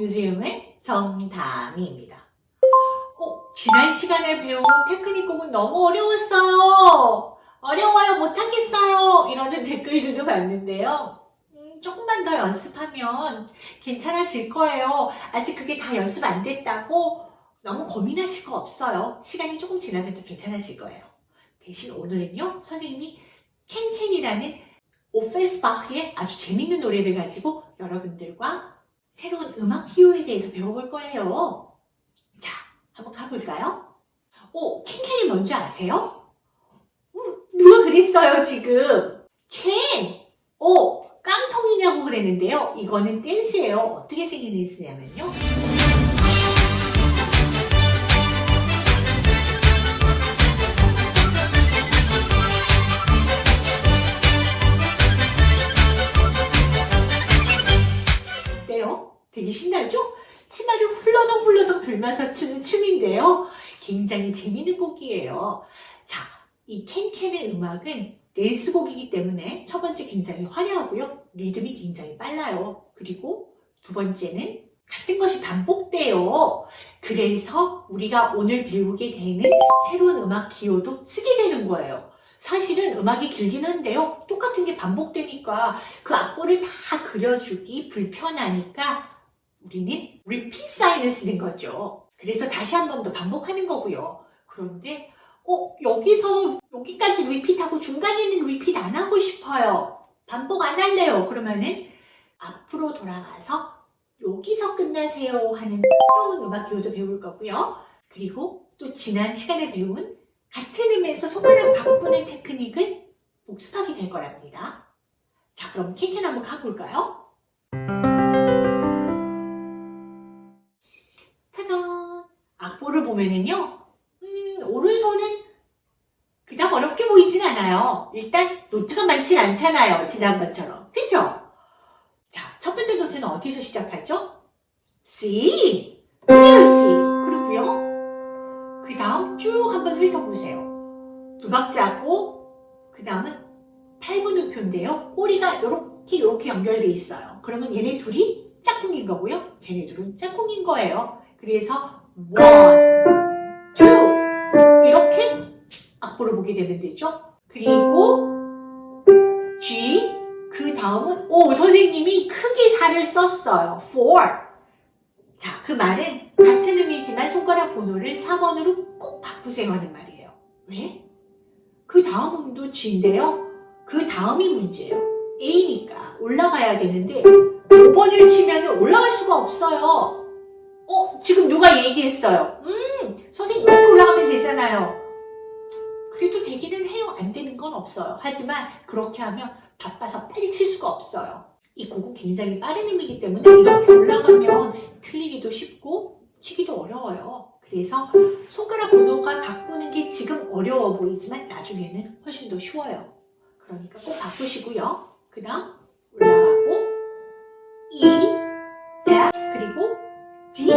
뮤지엄의 정다미입니다. 어, 지난 시간에 배운 테크닉 곡은 너무 어려웠어요. 어려워요, 못하겠어요. 이러는 댓글들도 봤는데요. 음, 조금만 더 연습하면 괜찮아질 거예요. 아직 그게 다 연습 안 됐다고 너무 고민하실 거 없어요. 시간이 조금 지나면 또 괜찮아질 거예요. 대신 오늘은요, 선생님이 캔캔이라는 오펠스바흐의 아주 재밌는 노래를 가지고 여러분들과 새로운 음악 기호에 대해서 배워볼 거예요. 자, 한번 가볼까요? 오, 캔캔이 뭔지 아세요? 음, 누가 그랬어요, 지금? 캔! 오, 깡통이냐고 그랬는데요. 이거는 댄스예요. 어떻게 생긴 댄스냐면요. 되게 신나죠? 치마를 훌러덩 훌러덩 들면서 추는 춤인데요. 굉장히 재밌는 곡이에요. 자, 이 캔캔의 음악은 댄스곡이기 때문에 첫 번째 굉장히 화려하고요. 리듬이 굉장히 빨라요. 그리고 두 번째는 같은 것이 반복돼요. 그래서 우리가 오늘 배우게 되는 새로운 음악 기호도 쓰게 되는 거예요. 사실은 음악이 길긴 한데요. 똑같은 게 반복되니까 그 악보를 다 그려주기 불편하니까 우리는 repeat 사인을 쓰는 거죠. 그래서 다시 한 번 더 반복하는 거고요. 그런데 어 여기서 여기까지 리핏하고 중간에는 리핏 안 하고 싶어요. 반복 안 할래요. 그러면은 앞으로 돌아가서 여기서 끝나세요 하는 새로운 음악 기호도 배울 거고요. 그리고 또 지난 시간에 배운 같은 음에서 손가락 바꾸는 테크닉을 복습하게 될 거랍니다. 자, 그럼 캔캔 한번 가볼까요? 보면은요, 음, 오른손은 그닥 어렵게 보이진 않아요. 일단 노트가 많진 않잖아요. 지난번처럼. 그죠? 자, 첫 번째 노트는 어디서 시작하죠? C! 그대로 C. 그렇고요. 그 다음 쭉 한번 훑어보세요. 두 박자 하고 그 다음은 8분음표인데요. 꼬리가 이렇게 이렇게 연결돼 있어요. 그러면 얘네 둘이 짝꿍인 거고요. 쟤네 둘은 짝꿍인 거예요. 그래서 one, 악보를 보게 되면 되죠. 그리고 G 그 다음은 오 선생님이 크게 살을 썼어요. four 자, 그 말은 같은 의미지만 손가락 번호를 4번으로 꼭 바꾸세요 하는 말이에요. 왜? 그 다음 음도 G인데요. 그 다음이 문제예요. A니까 올라가야 되는데 5번을 치면 올라갈 수가 없어요. 어? 지금 누가 얘기했어요? 음, 선생님 이렇게 올라가면 되잖아요. 그래도 되기는 해요. 안 되는 건 없어요. 하지만 그렇게 하면 바빠서 빨리 칠 수가 없어요. 이 곡은 굉장히 빠른 음이기 때문에 이렇게 올라가면 틀리기도 쉽고 치기도 어려워요. 그래서 손가락 번호가 바꾸는 게 지금 어려워 보이지만 나중에는 훨씬 더 쉬워요. 그러니까 꼭 바꾸시고요. 그 다음 올라가고 E, F 그리고 D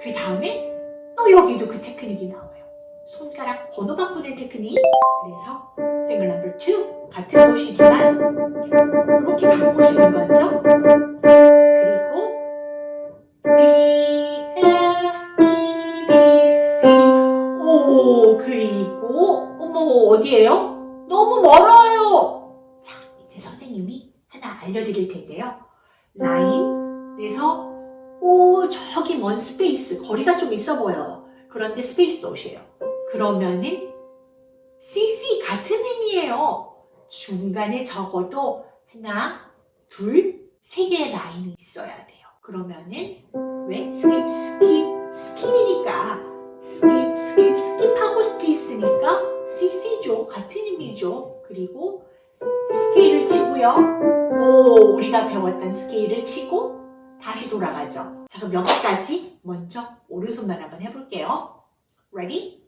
그 다음에 또 여기도 그 테크닉이 나와요. 손가락 번호 바꾸는 테크닉 그래서 finger number 2 같은 곳이지만 이렇게 바꿔주는 거죠. 그리고 D, F, B, C 오 그리고 어머 어디에요? 너무 멀어요. 자 이제 선생님이 하나 알려드릴 텐데요. 라인 그래서 오 저기 먼 space 거리가 좀 있어 보여요. 그런데 space 넣으세요. 그러면은 CC 같은 의미예요. 중간에 적어도 하나, 둘, 세 개의 라인이 있어야 돼요. 그러면은 왜? skip, skip, skip이니까 skip, skip, skip하고 space니까 CC죠. 같은 의미죠. 그리고 스케일을 치고요. 오, 우리가 배웠던 스케일을 치고 다시 돌아가죠. 자, 그럼 여기까지 먼저 오른손만 한번 해볼게요. Ready?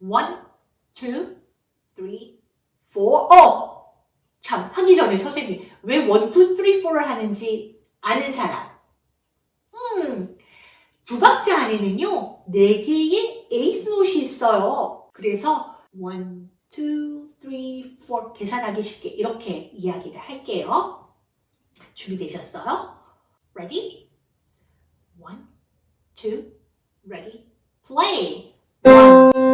One, two, three, four. 어! 참, 하기 전에 선생님이 왜 one, two, three, four를 하는지 아는 사람. 음, 두 박자 안에는요, 네 개의 에이스 노트이 있어요. 그래서 one, two, three, four 계산하기 쉽게 이렇게 이야기를 할게요. 준비되셨어요? ready? One, two, ready, play. One,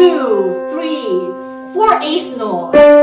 two, three, four ace note.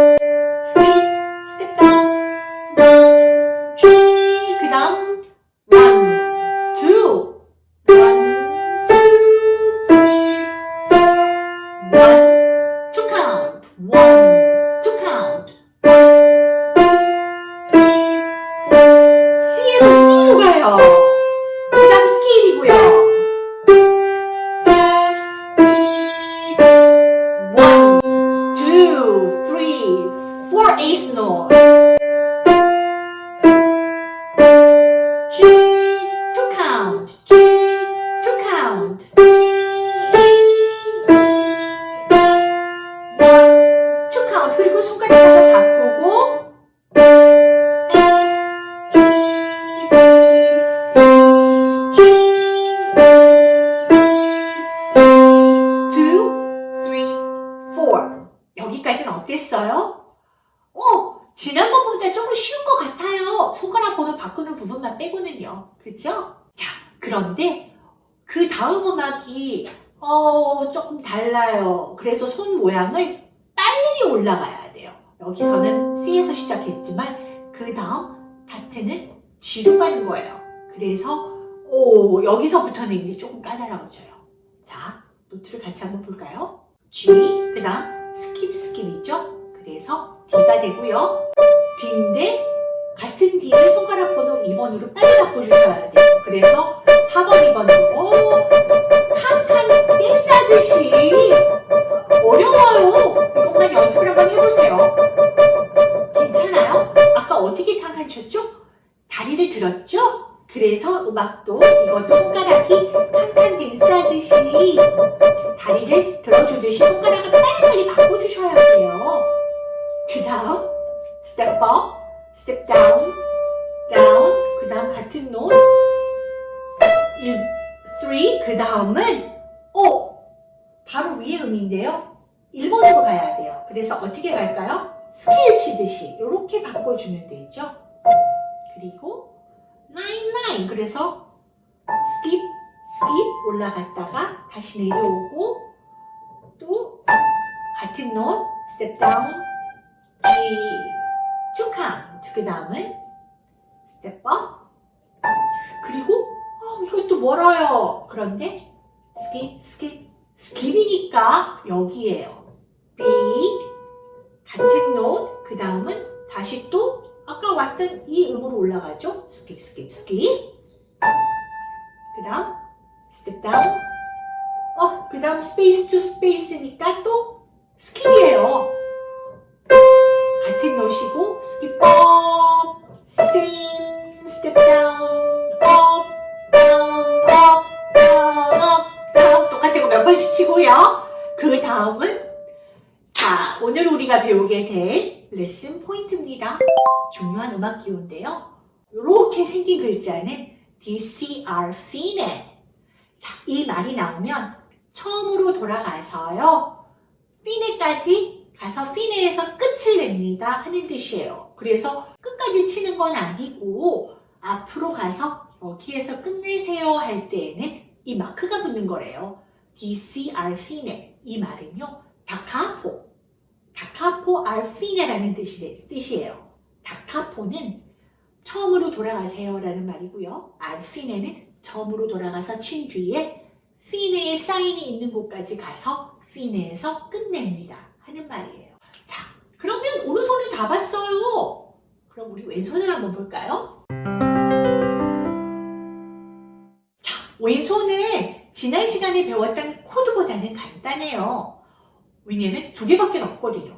G로 가는 거예요. 그래서 오, 여기서부터는 이제 조금 까다로워져요. 자, 노트를 같이 한번 볼까요? G, 그 다음 skip skip이죠. 그래서 D가 되고요. D인데 같은 D를 손가락 번호 2번으로 빨리 바꿔주셔야 돼요. 그래서 4번, 2번으로 칸칸 하듯이 어려워요. 이것만 연습을 한번 해보세요. 괜찮아요? 아까 어떻게 칸칸 쳤죠? 다리를 들었죠? 그래서 음악도 이것도 손가락이 칸칸 댄스 하듯이 다리를 들어주듯이 손가락을 빨리빨리 바꿔주셔야 돼요. 그 다음 step up, step down, down 그 다음 같은 노트 1, 3, 그 다음은 오! 바로 위에 음인데요. 1번으로 가야 돼요. 그래서 어떻게 갈까요? 스케일 치듯이 이렇게 바꿔주면 되죠. 그리고 라인 라인 그래서 skip skip 올라갔다가 다시 내려오고 또 같은 노트 step down G two count 그 다음은 step up 그리고 어, 이것도 멀어요. 그런데 skip skip skip이니까 여기에요. B 같은 노트 그 다음은 다시 또 아까 왔던 이 음으로 올라가죠? skip skip skip. 그 다음 step down 어, 그 다음 space to space니까 또 skip이에요. 같은 노트고 skip up same step down up down up down up down. 똑같은 거 몇 번씩 치고요. 그 다음은 자 오늘 우리가 배우게 될 레슨 포인트입니다. 중요한 음악 기호인데요. 이렇게 생긴 글자는 DCR finet 자, 이 말이 나오면 처음으로 돌아가서요. 피네까지 가서 피네에서 끝을 냅니다 하는 뜻이에요. 그래서 끝까지 치는 건 아니고 앞으로 가서 여기에서 끝내세요 할 때에는 이 마크가 붙는 거래요. DCR 피네 이 말은요 다카포 다카포 알피네라는 뜻이에요. 다카포는 처음으로 돌아가세요 라는 말이고요. 알피네는 처음으로 돌아가서 친 뒤에 피네의 사인이 있는 곳까지 가서 피네에서 끝냅니다 하는 말이에요. 자, 그러면 오른손은 다 봤어요. 그럼 우리 왼손을 한번 볼까요? 자, 왼손은 지난 시간에 배웠던 코드보다는 간단해요. 왜냐면 두 개밖에 없거든요.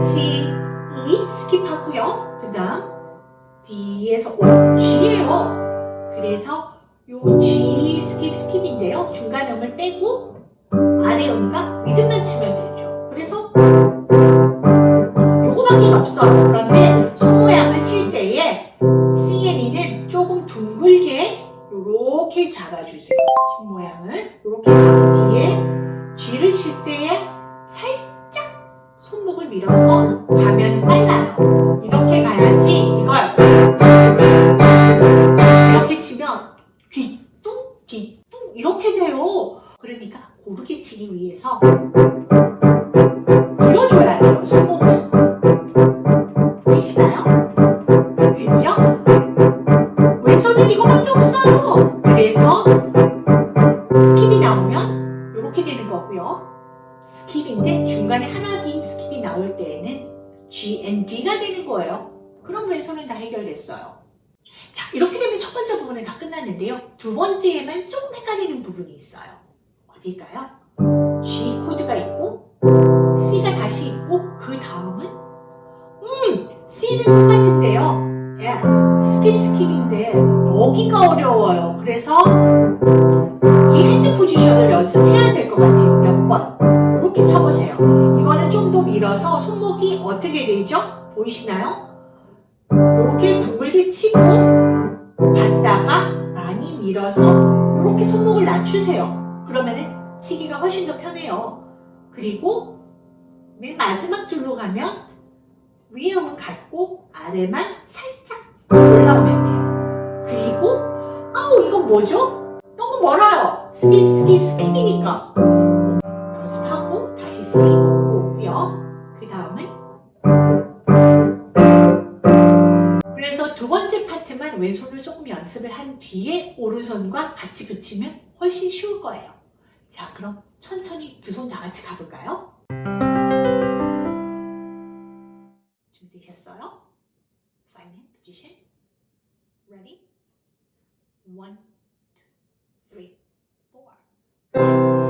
C, E skip하고요. 그 다음 D에서 O, G예요. 그래서 요 G skip skip인데요. 중간 음을 빼고 아래 음과 위 음만 치면 되죠. 그래서 요거밖에 없어요. 그런데 손 모양을 칠 때에 C E는 조금 둥글게 요렇게 잡아주세요. 손 모양을 요렇게 잡은 뒤에 뒤를 칠 때에 살짝 손목을 밀어서 가면 빨라요. 이렇게 가야지 이걸 이렇게 치면 귀뚱귀뚱 이렇게 돼요. 그러니까 고르게 치기 위해서 끝났는데요. 두 번째에만 조금 헷갈리는 부분이 있어요. 어딜까요? G 코드가 있고 C가 다시 있고 그 다음은 음, C는 똑같은데요. F, skip skip인데 여기가 어려워요. 그래서 이 hand position을 연습해야 될 것 같아요. 몇 번. 이렇게 쳐보세요. 이거는 좀 더 밀어서 손목이 어떻게 되죠? 보이시나요? 이렇게 둥글게 치고 갔다가 밀어서 이렇게 손목을 낮추세요. 그러면은 치기가 훨씬 더 편해요. 그리고 맨 마지막 줄로 가면 위에 음은 같고 아래만 살짝 올라오면 돼요. 그리고 아우 이건 뭐죠? 너무 멀어요. skip skip skip이니까 왼손을 조금 연습을 한 뒤에 오른손과 같이 붙이면 훨씬 쉬울 거예요. 자 그럼 천천히 두 손 다 같이 가볼까요? 준비되셨어요? Five hand position. Ready? One, two, three, four.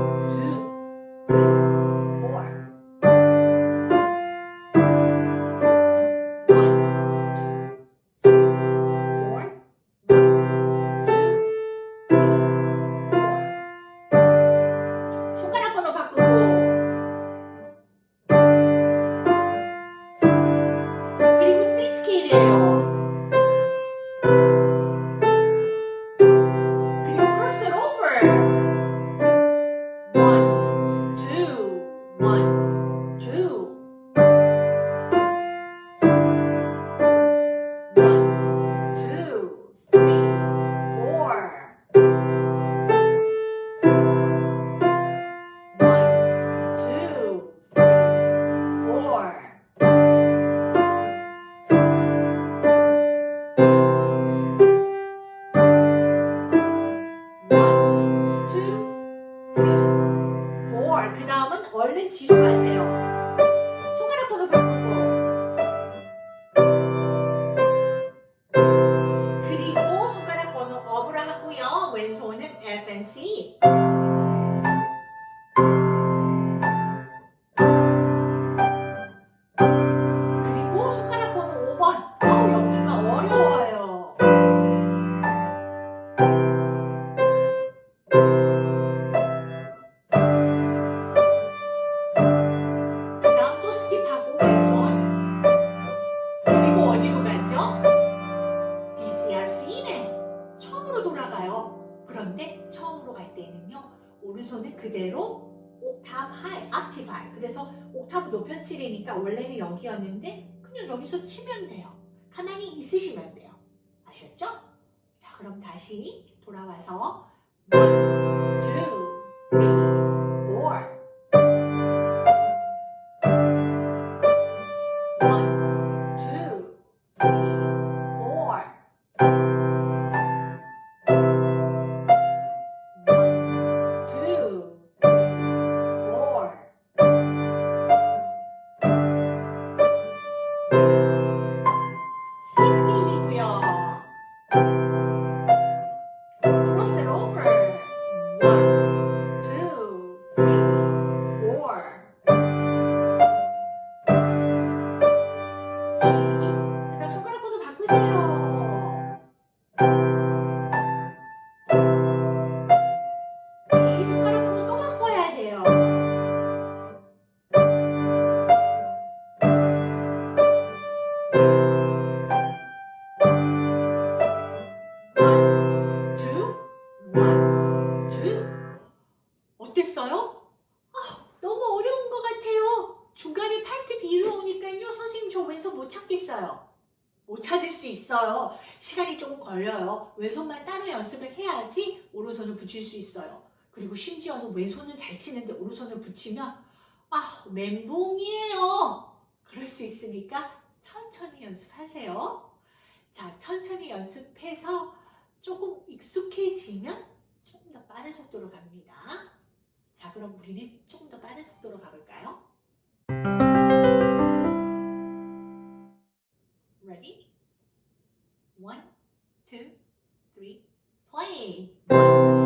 높여 치려니까 원래는 여기였는데 그냥 여기서 치면 돼요 가만히 있으시면 돼요 아셨죠? 자 그럼 다시 돌아와서 one, 그리고 심지어는 왼손은 잘 치는데 오른손을 붙이면 아 멘붕이에요. 그럴 수 있으니까 천천히 연습하세요. 자 천천히 연습해서 조금 익숙해지면 조금 더 빠른 속도로 갑니다. 자 그럼 우리는 조금 더 빠른 속도로 가볼까요? Ready? One, two, three, play!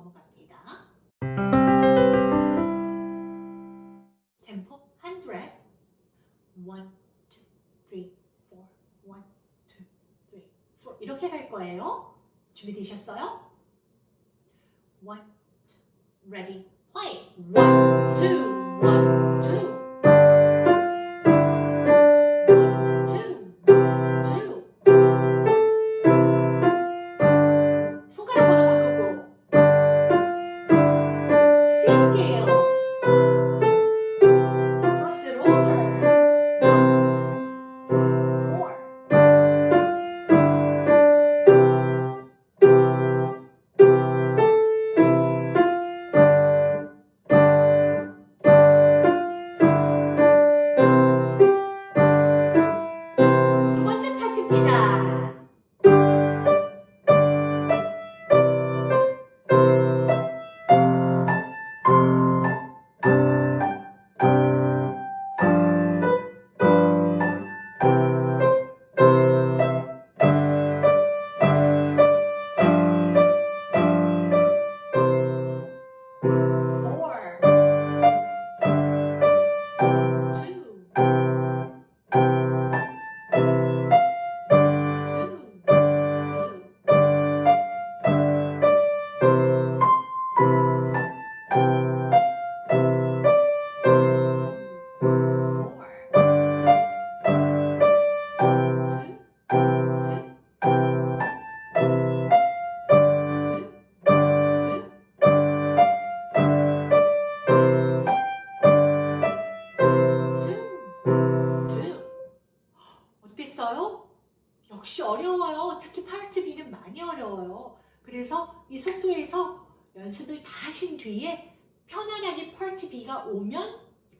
넘어갑니다. 템포 100. 1, 2, 3, 4, 1, 2, 3, 4 이렇게 갈 거예요. 준비되셨어요? 1, 2, ready, play. 1, 2, 1, 2.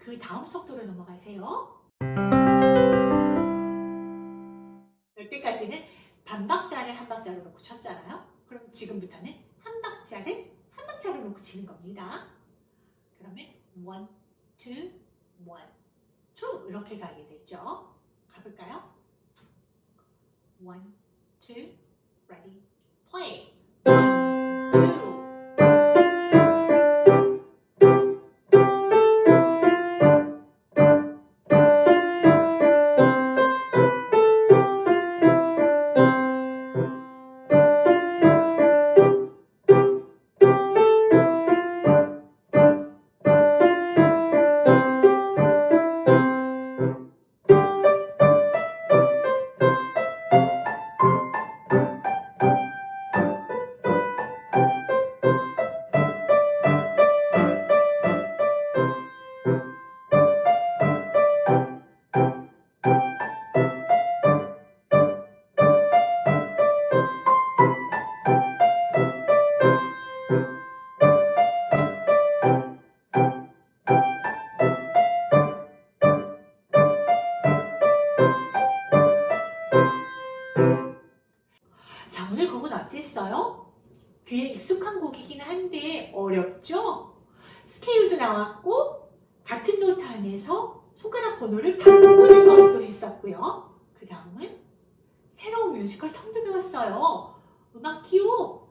그 다음 속도로 넘어가세요. 여태까지는 반박자를 한 박자로 놓고 쳤잖아요. 그럼 지금부터는 한 박자를 한 박자로 놓고 치는 겁니다. 그러면 one, two, one, two 이렇게 가게 되죠. 가볼까요? one, two, ready, play. 손가락 번호를 바꾸는 것도 했었고요. 그 다음은 새로운 뮤지컬 텀도 배웠어요. 음악 기호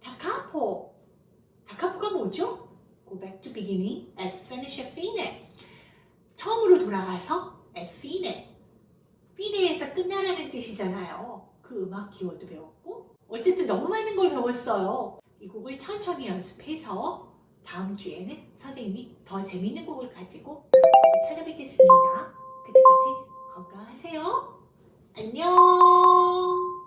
다카포. 다카포가 뭐죠? Go back to beginning and finish at fine. 처음으로 돌아가서 at fine. fine에서 끝나라는 뜻이잖아요. 그 음악 기호도 배웠고 어쨌든 너무 많은 걸 배웠어요. 이 곡을 천천히 연습해서 다음 주에는 선생님이 더 재밌는 곡을 가지고 찾아뵙겠습니다. 그때까지 건강하세요. 안녕